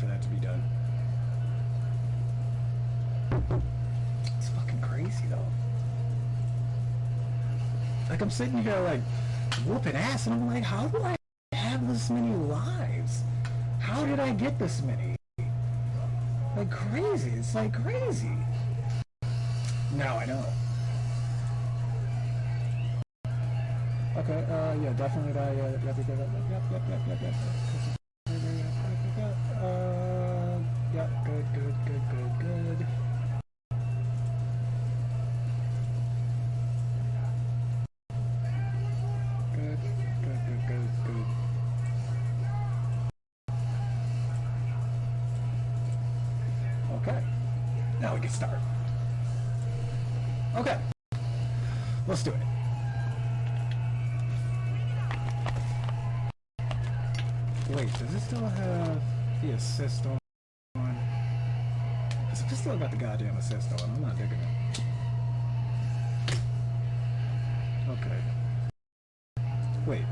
for that to be done. It's fucking crazy though. Like I'm sitting here like whooping ass and I'm like, how do I have this many lives? How did I get this many? Like crazy. It's like crazy. Now I know. Okay, uh, yeah, definitely that, yeah, yep, yep, yep, yep, yep, yep, yep, yep, now we can start. Okay, let's do it. Wait, does it still have the assist on? It's still got the goddamn assist on. I'm not digging it. Okay. Wait.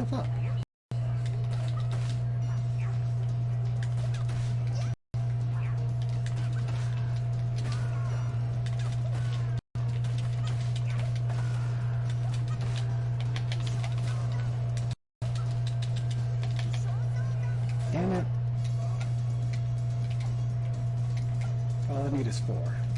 The fuck? Damn it. All I need is four.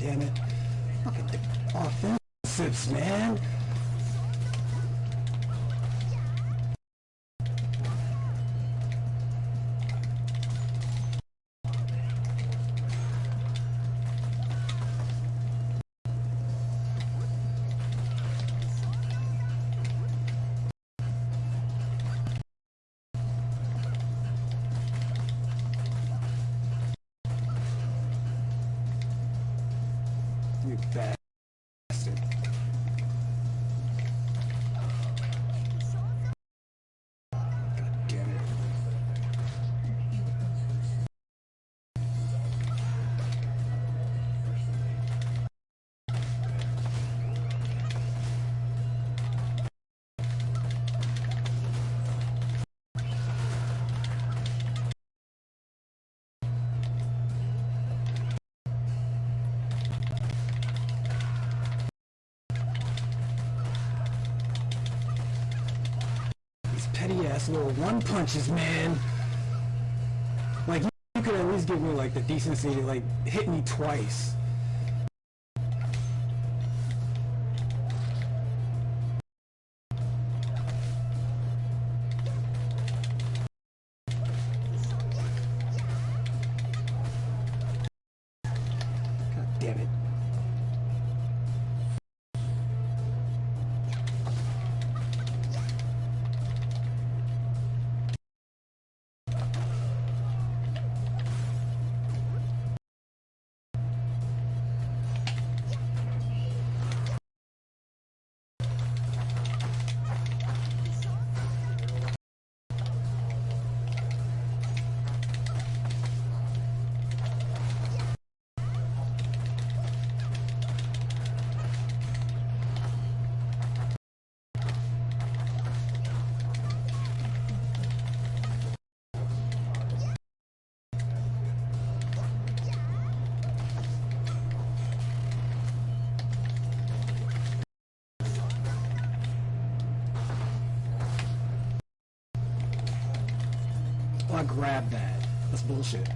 Damn it. Fucking offensives, man. bag. Ass little one punches, man. Like, you, could at least give me, like, the decency to, like, hit me twice. God damn it. Oh, I grabbed that. That's bullshit.